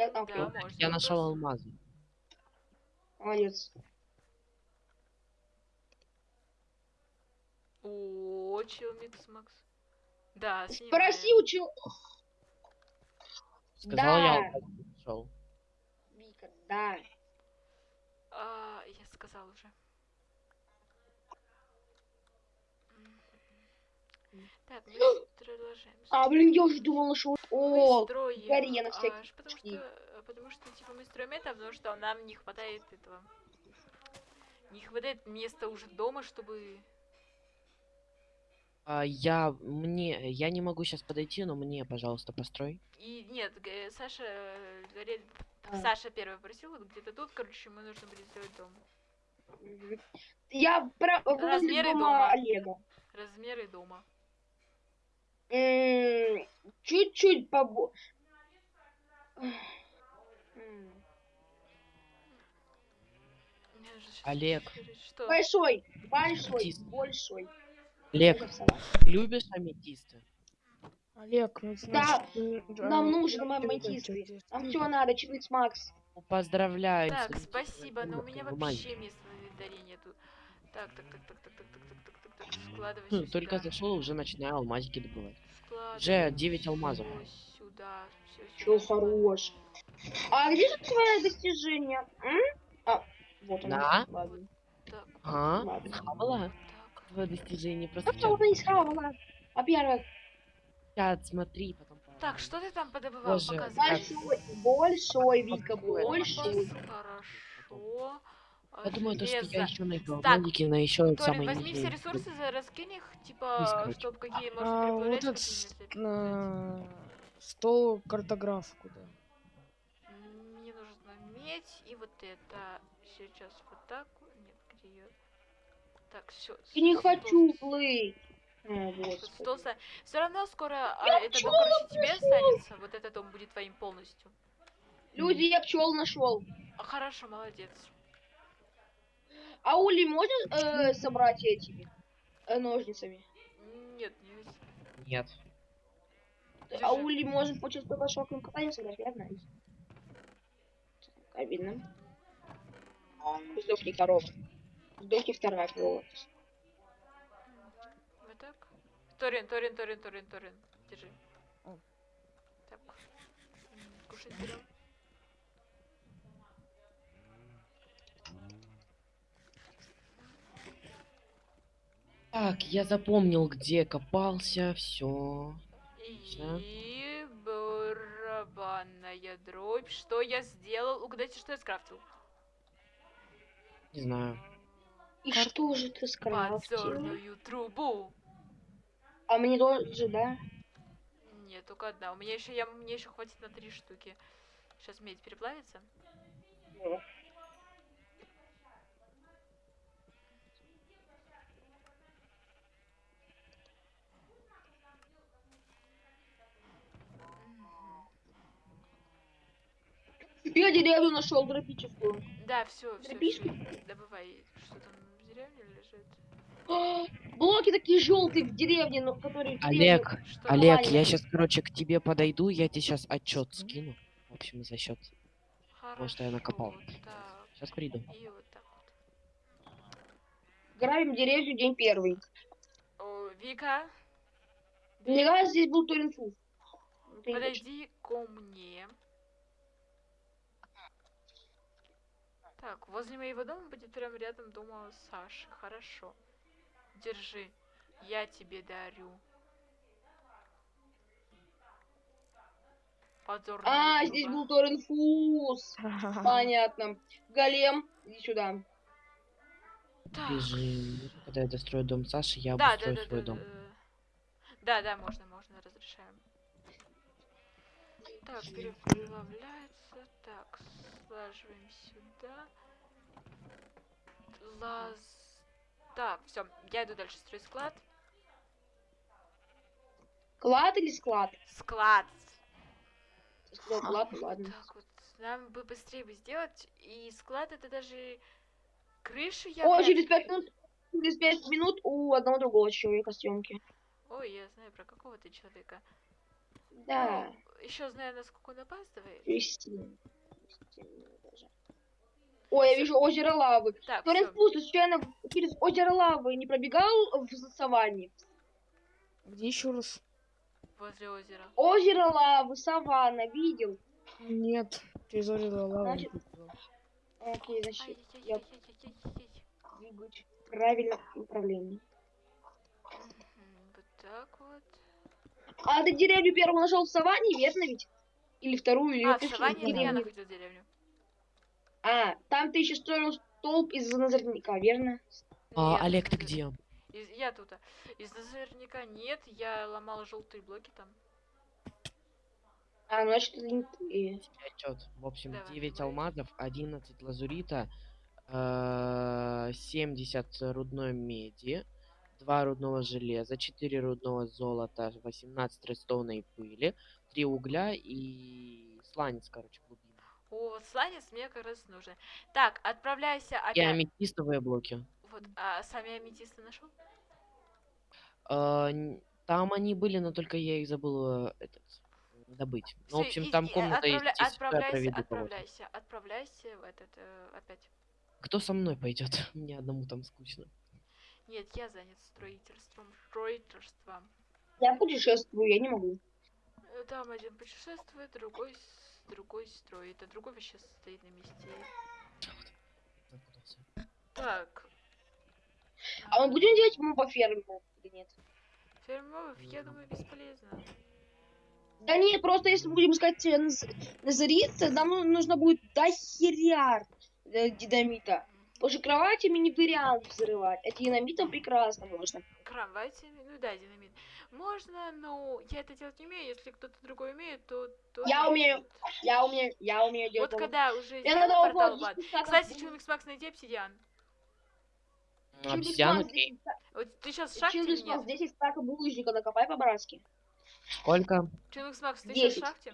Я там Да, можно. Я нашел алмазы. Молодец. О, чил микс, Макс. Да, Спроси снимаем. у чел... Сказал я Да. алмазы нашел. Вика, да. А, я сказал уже. Так, мы продолжаем. А, блин, я уже думала, что... О, строим, гори на всякий потому случай. что, э, потому что, типа, мы строим это, потому что нам не хватает этого. Не хватает места уже дома, чтобы... А, я мне я не могу сейчас подойти, но мне, пожалуйста, построй. И нет, г- Саша э, говорит, А. Саша первый просил, вот где-то тут, короче, мы нужно будет сделать дом. Я про... Размеры дома дома. Олега. Размеры дома. Чуть-чуть побо... Олег. Что? Большой, большой, Тис. большой. Олег, любишь аметисты? Олег, ну Да, значит, м, нам нужен аметисты. передаю. Нам все надо, с Макс. Ну, Поздравляю. Так, спасибо, но у меня вообще места на инвентаре нету. Так, так, так, так, так, так, так, так, так, так, так, складывай Хм, всё Только зашел, уже начинаю алмазики добывать. Складывай Уже 9 алмазов. сюда, хорош. А где же твое достижение? М? А, вот оно. Да? Ладно. Так, А? Ладно. Хавала? так. Твое достижение просто она не схавала? Во-первых, Чат, смотри, потом. Так, что ты там подобывал? Боже, Показывай. большой, большой, Вика, большой. Хорошо. Я думаю, то, что я еще найду алмазики на еще Торин, самые возьми все ресурсы, за- раскинь их, типа, чтобы какие можно А, вот прибавлять, этот прибавлять. на стол картограф куда? Мне нужно медь и вот это. Сейчас вот так. Нет, где ее? Так, все. Я не хочу плыть. Господи. Все равно скоро а, этот дом, короче, тебе останется. Вот этот дом будет твоим полностью. Люди, я пчел нашел. А, хорошо, молодец. А Ули можно э, собрать этими э, ножницами? Нет, нельзя. Нет. А. Ули можно получить по шоковым катанию собрать, верно? Так, Обидно. Сдохни корова. Сдохни вторая корова. Вот так. Торин, Торин, Торин, Торин, Торин. Держи. Так. Кушать берем. Так, я запомнил, где копался, все. И барабанная дробь. Что я сделал? Угадайте, что я скрафтил. Не знаю. И что же ты скрафтил? Подзорную трубу. А мне тоже, да? Нет, только одна. У меня еще я мне еще хватит на три штуки. Сейчас медь переплавится. Я деревню нашел тропическую. Да, все, все, Дробишку? Добывай. Что там в деревне лежит? А, Блоки такие желтые в деревне, но которые Олег, Что? Олег, я сейчас, короче, к тебе подойду, я тебе сейчас отчет скину. В общем, за счет. Хорошо, что я накопал. Так, Сейчас приду. и вот так вот. Грабим деревню день первый. О, Вика, Мне кажется, здесь был Торинфу. подойди ко мне. Так, возле моего дома будет прям рядом дома Саши. Хорошо. Держи. Я тебе дарю. Подзорную А, здесь был Торинфус. Понятно. Голем, иди сюда. Так. Бежим. Когда я дострою дом Саши, я Да, да, обустрою да, свой да, дом. да. Да, да, можно, можно, разрешаем. Так, переплавляется. Так, слаживаем сюда. Лаз... Так, все, я иду дальше строить склад. Клад или склад? Склад. Ты сказал клад, ну ладно. Так вот, нам бы быстрее бы сделать. И склад это даже крышу я... О, через пять минут, через пять минут у одного другого человека съемки. Ой, я знаю про какого ты человека. Да. Ну, еще зная, насколько он опаздывает. Кристина. Кристина даже. Ой, я вижу озеро лавы. Так, Флоренс всё. Пус, ты случайно через озеро лавы не пробегал в саванне? Где еще раз? возле озера. Озеро лавы, саванна, видел? Нет, через озеро лава не Значит. Окей, значит, я двигаюсь в правильном направлении. Вот так вот. А ты деревню первую нашел в саванне, верно ведь? Или вторую, или А, в саванне я находил деревню. А, там ты еще строил столб из назорняка, верно? А, Нет, Олег, ты где? из- я тут. Из наверняка нет, я ломал желтые блоки там. А, ну, значит, это не ты. Отчет. В общем, Давай, 9 говори. алмазов, 11 лазурита, э, 70 рудной меди, 2 рудного железа, 4 рудного золота, 18 редстоунной пыли, 3 угля и сланец, короче, глубинный. О, вот сланец мне как раз нужен. Так, отправляйся И опять. аметистовые блоки. Вот, а сами аметисты нашел? Э, н- Там они были, но только я их забыл этот, добыть. Ну, в общем, там комната есть, отправля- я отправляйся, отправляйся, отправляйся в этот э, опять. Кто со мной пойдет? Мне одному там скучно. Нет, я занят строительством, строительством. Я путешествую, я не могу. Э, Там один путешествует, другой с- другой строит, а другой вообще стоит на месте. Запутался. Так. А мы будем делать ему по ферме или нет? Фермовых, я думаю, бесполезно. Да нет, просто если мы будем искать э, наз- назарица, нам ну- нужно будет дохеря э, динамита. Потому что кроватями не вариант взрывать, а динамитом прекрасно можно. Кроватями, ну да, динамит. Можно, но я это делать не умею. Если кто-то другой умеет, то... то Я умею. умеет. Я умею, я умею делать. Вот когда уже Я надо портал вот в ад. здесь так Кстати, Чумикс Макс, найди обсидиан. Обсидиан, окей. 10 ста- Вот ты сейчас в шахте спас нет? 10 стаков булыжника, накопай по-братски. Сколько? Чумикс Макс, ты сейчас в 10. шахте?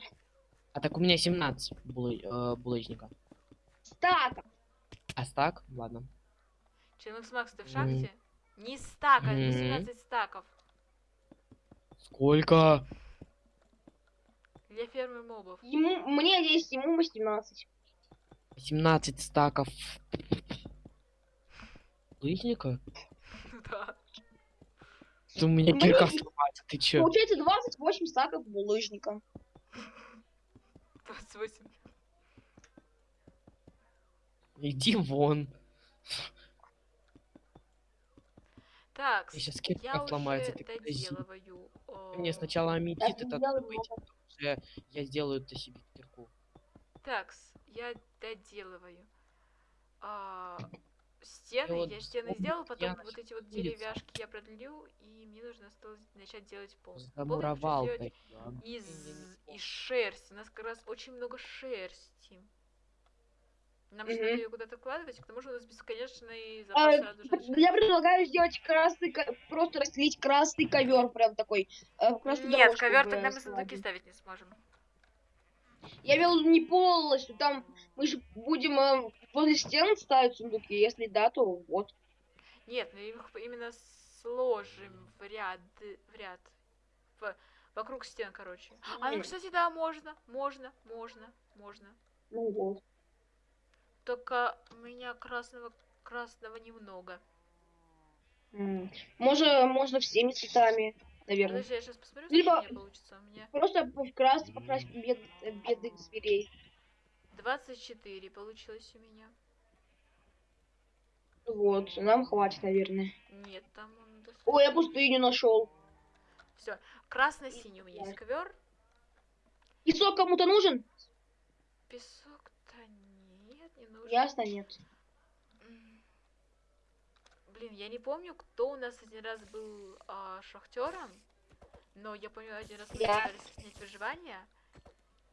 А так у меня 17 булы- э, булыжника. Стаков. А стак? Ладно. Чумикс Макс, ты в шахте? Не стака, М. 18 стаков. Сколько? Для фермы мобов. Ему, мне 10, ему 18. 17 стаков. Булыжника? Да. У меня кирка сломается, ты чё? Получается 28 стаков булыжника. 28. Иди вон. Так, сейчас я кирка уже сломается, ты подожди. доделываю. Мне о, сначала аметит Я этот добыть, уже я сделаю это себе кирку. Такс, я доделываю. А, стены, вот я стены вспомнил, сделал, потом я вот эти вот деревяшки я продлю, и мне нужно осталось начать делать пол. Пол я хочу Замуровал сделать да. из, из шерсти. У нас как раз очень много шерсти. Нам же надо ее куда-то вкладывать, к тому же у нас бесконечный А, запас шерсти. я предлагаю сделать красный, просто расстелить красный ковер, прям такой. э, красную Нет, дорожку ковер тогда мы сундуки ставить не сможем. Я вел не полностью, там мы же будем э, возле стен ставить сундуки, если да, то вот. Нет, мы их именно сложим в ряд, в ряд. В- вокруг стен, короче. А, ну, кстати, да, можно, можно, можно, можно. Ну вот. Только у меня красного, красного немного. Можно, можно всеми цветами, наверное. Подожди, я сейчас посмотрю, Либо- меня получится. У меня Просто покрасить, покрасить бед, бедных зверей. 24 получилось у меня. Вот, нам хватит, наверное. Нет, там он Ой, я пустыню нашел. Все. Красно-синий у меня есть ковер. Песок кому-то нужен? Нужен. Ясно, нет. Блин, я не помню, кто у нас один раз был а, шахтером, но я помню, один раз мы Я. пытались снять выживание.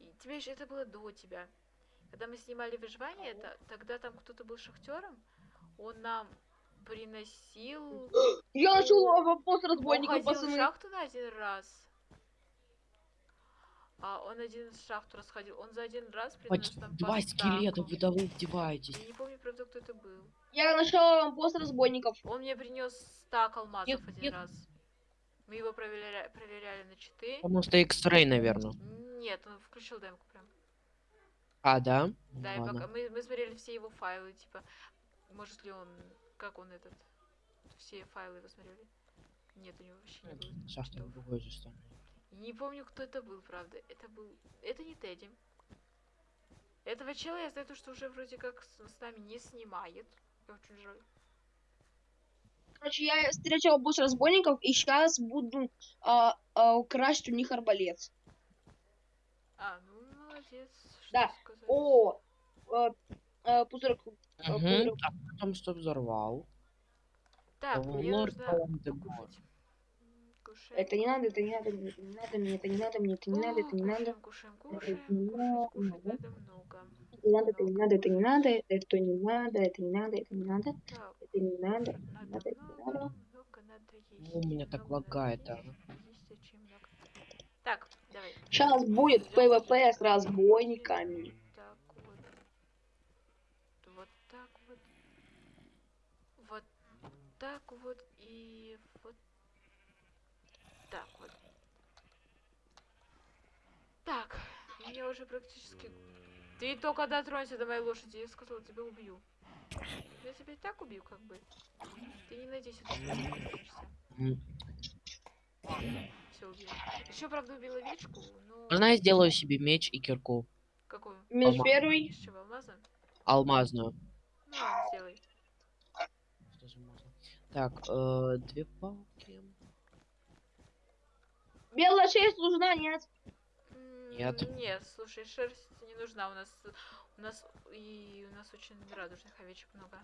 И тебе же это было до тебя. Когда мы снимали выживание, это, тогда там кто-то был шахтером, он нам приносил... Я нашел Он пост разбойников, ходил в пацаны. шахту на один раз. А он один в шахту расходил. Он за один раз принес Почти Два скелета, вы да вы издеваетесь. Я не помню, правда, кто это был. Я нашел пост разбойников. Он мне принес стак алмазов Нет, один нет. раз. Мы его проверяли, проверяли на читы. Потому что X-Ray, наверное. Нет, он включил демку прям. А, да? Ну Да, и пока мы, мы смотрели все его файлы, типа, может ли он, как он этот, все файлы его смотрели. Нет, у него вообще не было. Читов. другой же стороны. Не помню, кто это был, правда. Это был... Это не Тедди. Этого чела я знаю, то, что уже вроде как с, с нами не снимает. Очень жаль. Короче, я встречал босс разбойников, и сейчас буду а, а, украсть у них арбалет. А, ну молодец. Что Да. сказать. О, а, а, пузырек. А, Мгм. пузырек. А потом что взорвал? Так, мне Лорд нужно Палм де Гор. кушать. М, Кушаем. Это не надо, это не надо, это не надо, мне это не надо, мне это не надо, это не надо. Кушаем, Это кушаем, не кушаем. Кушать, надо. надо много. Не надо, это не надо, это не надо, это не надо, это не надо, это не надо, это не надо, надо надо, это не много, надо. много надо есть. Ну, у меня так надо лагает, а. Так, давай. Сейчас будет ПВП с разбойниками. Так вот. Вот так вот. Вот так вот и так вот. Так, меня уже практически... Ты только дотронься до моей лошади, я сказала, тебя убью. Я тебя и так убью, как бы. Ты не надейся, ты. Все убил. Еще, правда, убила овечку, но... Можно я сделаю себе меч и кирку? Какую? Минус Алма. первый. Из чего, алмаза? Алмазную. Ну, ладно, сделай. Что же можно? Так, э, две палки. Белая шерсть нужна, нет? Нет. Нет, слушай, шерсть не нужна. У нас у нас и у нас очень радужных овечек много.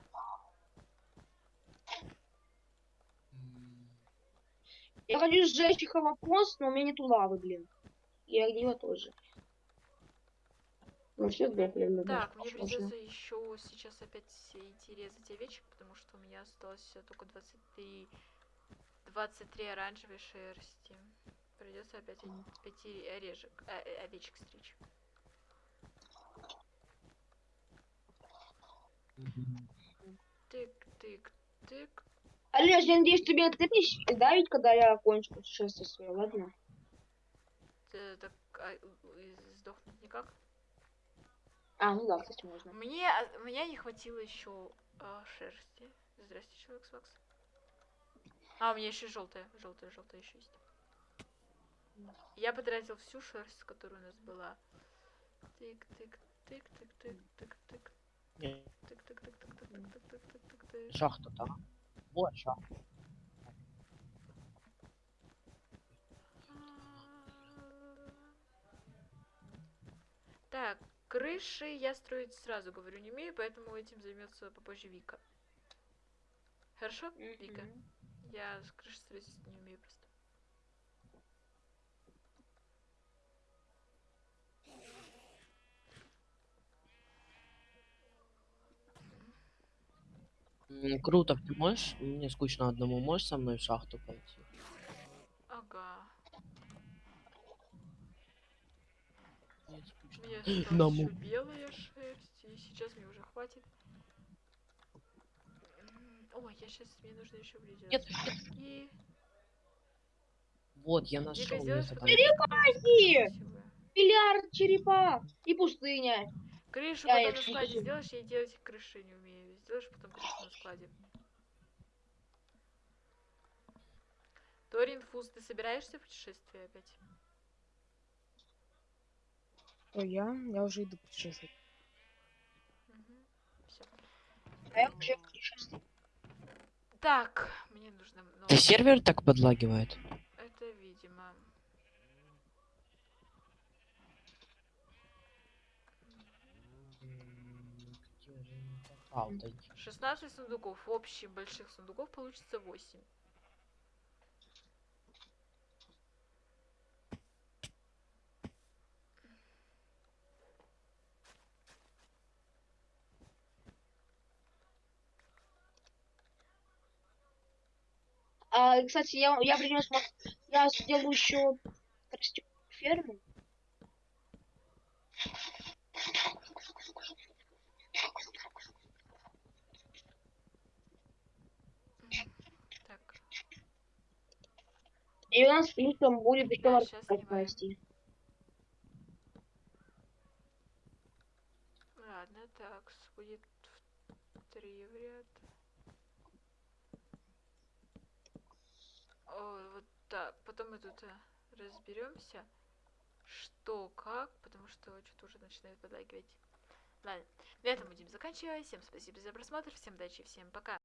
Я хочу сжечь их вопрос, но у меня нету лавы, блин. И огнева тоже. Ну все сдохли. Так, мне придется еще сейчас опять идти резать овечек, потому что у меня осталось только 23 23 оранжевой шерсти. Придется опять пяти орежек, э, э, овечек стричь. Тык, тык, тык. Олеж, я надеюсь, ты меня тыкнешь давить, когда я окончу путешествие свое, ладно? Т- Так а, сдохнуть никак. А, ну да, кстати, можно. Мне, а, мне не хватило еще шерсти. Здрасте, человек с Макс. А, у меня еще желтая, желтая, желтая еще есть. Я потратил всю шерсть, которая у нас была. Тык, тык, тык, тык, тык, тык, тык, Не, тык, тык, тык, тык, тык, тык, тык, тык, тык, тык, тык. Шахта там. Вот шахта. Так, крыши я строить сразу говорю не умею, поэтому этим займется попозже Вика. Хорошо, Вика? Я крыши строить не умею просто. Круто, ты можешь? Мне скучно одному, можешь со мной в шахту пойти? Ага. Мне На му- белая шерсть, и сейчас мне уже хватит. Ой, я сейчас, мне нужно еще Нет, близко. И... Вот, я нашел. Черепахи! Миллиард черепах и пустыня. Крышу Я потом на складе слышу. сделаешь, я делать крыши не умею. Сделаешь потом крышу на складе. Торин Фуз, ты собираешься в путешествие опять? То я, я уже иду путешествовать. Все. А я уже путешествую. Так, мне нужно много. Это сервер так подлагивает? Это видимо. М, где попал-то? 16 сундуков. В общем, больших сундуков получится 8. А, кстати, я, я принес, я сделаю еще ферму. У нас плюсом будет еще Да, спасти. Ладно, так, с- будет в три в ряд. О, вот так. Потом мы тут разберемся, что как, потому что что-то уже начинает подлагивать. Ладно, на этом будем заканчивать. Всем спасибо за просмотр, всем удачи, всем пока.